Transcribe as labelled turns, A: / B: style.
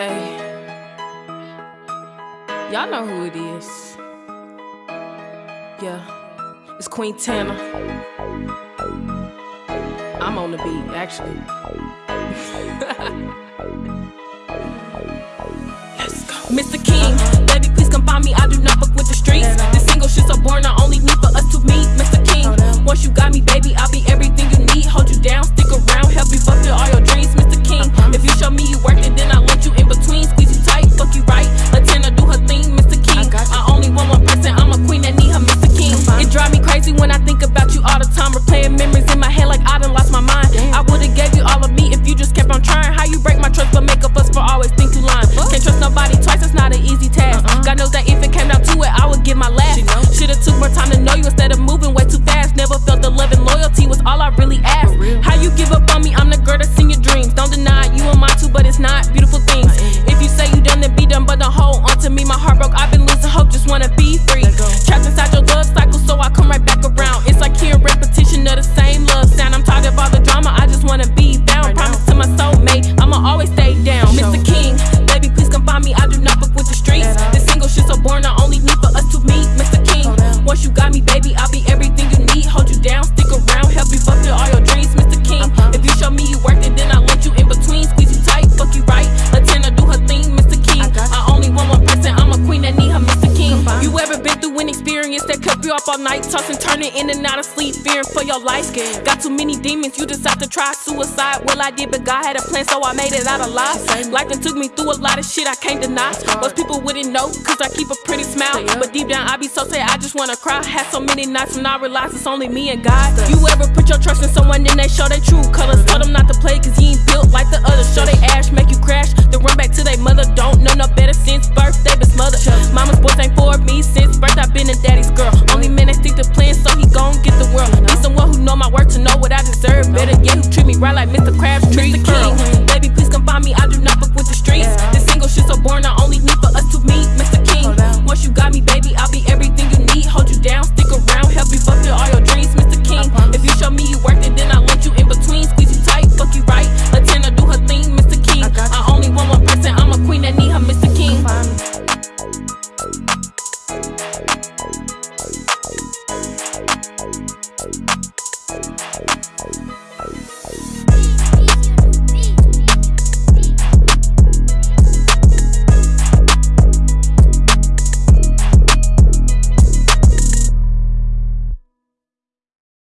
A: Hey, y'all know who it is. Yeah, it's Queen Tana. I'm on the beat, actually. Let's go. Mr. King, baby, please come find me. I do not fuck with the streets. It's not beautiful things. If you say you done, then be done, but don't hold on to me. My heart broke, I've been you up all night, tossing, turning in and out of sleep, fearing for your life. Scared. Got too many demons, you decide to try suicide. Well, I did, but God had a plan, so I made it out alive. Life done took me through a lot of shit I can't deny. Most people wouldn't know, cause I keep a pretty smile. But deep down, I be so sad, I just wanna cry. Had so many nights when I realized it's only me and God. You ever put your trust in someone and they show their true colors? Told them not to play, cause he ain't built like the others. Show they ash, make you crash, then run back to their mother. Don't know no better since birth, they been smothered. Mama's boys ain't for me since birth, I've been a daddy's girl. Better get you treat me right like Mr. Crabtree. Mr.